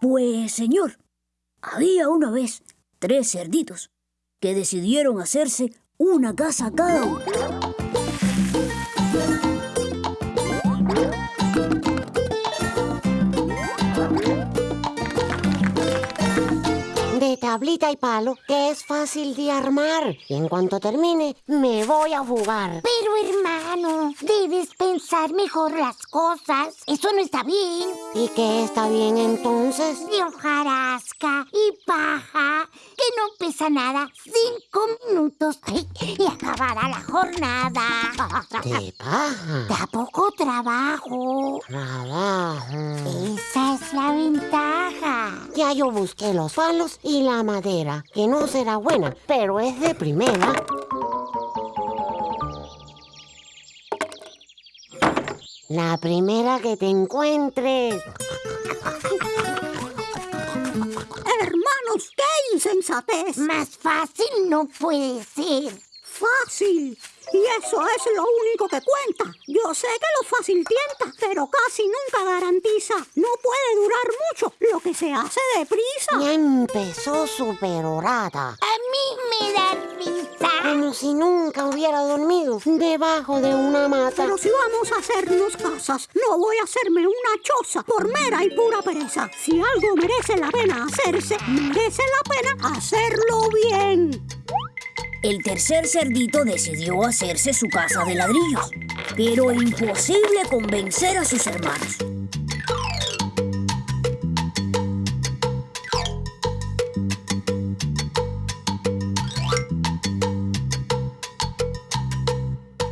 Pues, señor, había una vez tres cerditos que decidieron hacerse una casa cada uno. Tablita y palo, que es fácil de armar. Y en cuanto termine, me voy a jugar. Pero hermano, debes pensar mejor las cosas. Eso no está bien. ¿Y qué está bien entonces? De hojarasca y paja, que no pesa nada. Cinco minutos ay, y acabará la jornada. De paja. Da poco trabajo. Trabajo. Esa es la ventaja. Ya yo busqué los palos y la madera, que no será buena, pero es de primera. La primera que te encuentres. Hermanos, qué insensatez. Más fácil no puede ser. Fácil. Y eso es lo único que cuenta. Yo sé que lo fácil tienta, pero casi nunca garantiza. No puede durar mucho lo que se hace deprisa. Ya empezó su perorata. A mí me da risa. Como si nunca hubiera dormido debajo de una mata. Pero si vamos a hacernos casas, no voy a hacerme una choza por mera y pura pereza. Si algo merece la pena hacerse, merece la pena hacerlo bien. El tercer cerdito decidió hacerse su casa de ladrillos, pero imposible convencer a sus hermanos.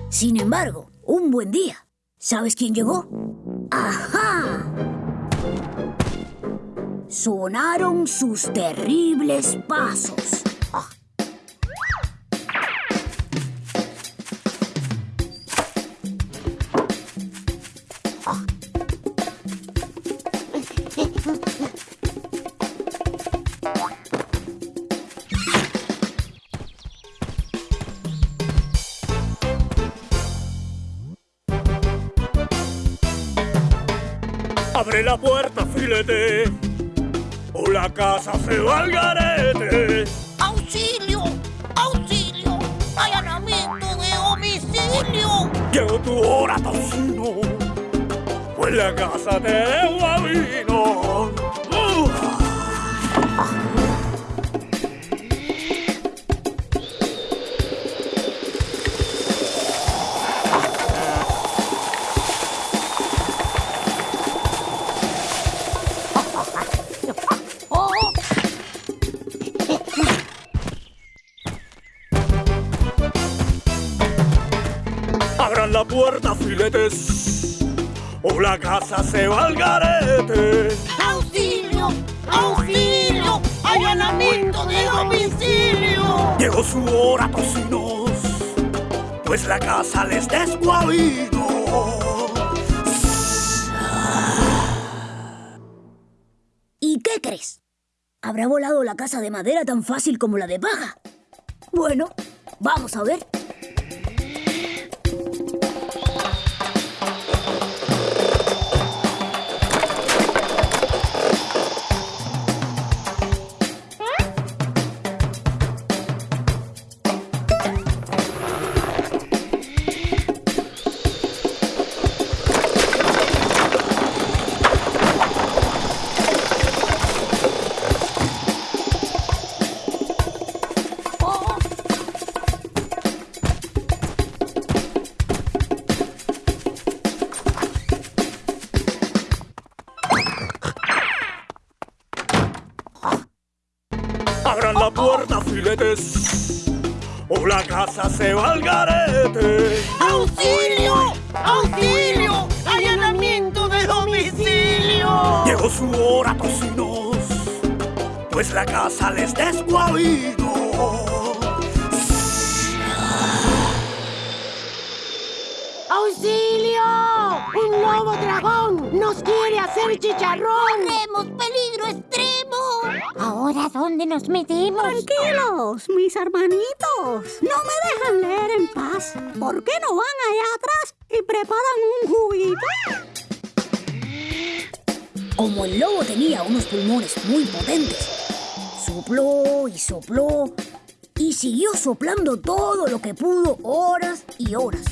Sin embargo, un buen día, ¿sabes quién llegó? ¡Ajá! Sonaron sus terribles pasos. Abre la puerta, filete, o la casa se va al garete. ¡Auxilio! ¡Auxilio! ¡Allanamiento de domicilio! Llegó tu hora, tocino, pues la casa te debo a vino. La puerta, filetes, o la casa se va al garete. ¡Auxilio! ¡Auxilio! ¡Allanamiento de domicilio! Llegó su hora, tocinos, pues la casa les desguavino. ¿Y qué crees? ¿Habrá volado la casa de madera tan fácil como la de paja? Bueno, vamos a ver. Abran la puerta, filetes, o la casa se va al garete. ¡Auxilio! ¡Auxilio! ¡Allanamiento de domicilio! Llegó su hora, tocinos, pues la casa les desguavino. ¡Auxilio! ¡Un nuevo dragón! ¡Nos quiere hacer chicharrón! ¡Tenemos peligro extremo! ¿Ahora dónde nos metemos? Tranquilos, mis hermanitos. No me dejan leer en paz. ¿Por qué no van allá atrás y preparan un juguito? Como el lobo tenía unos pulmones muy potentes, sopló y sopló y siguió soplando todo lo que pudo horas y horas.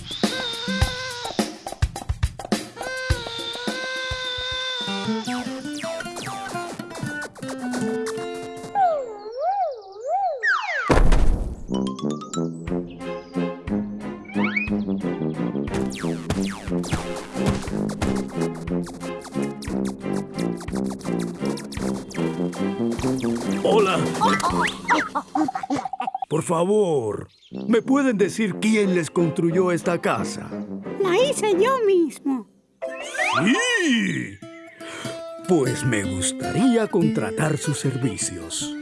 Hola. Por favor, ¿me pueden decir quién les construyó esta casa? La hice yo mismo. ¡Sí! Pues me gustaría contratar sus servicios.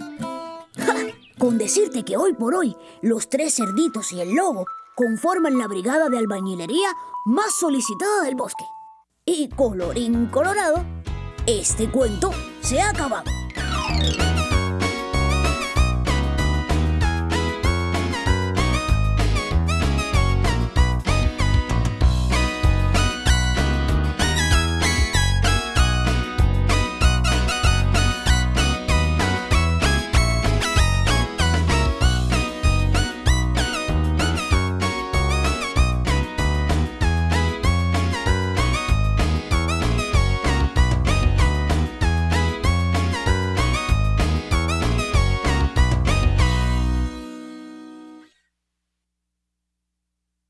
Con decirte que hoy por hoy los tres cerditos y el lobo conforman la brigada de albañilería más solicitada del bosque. Y colorín colorado, este cuento se ha acabado.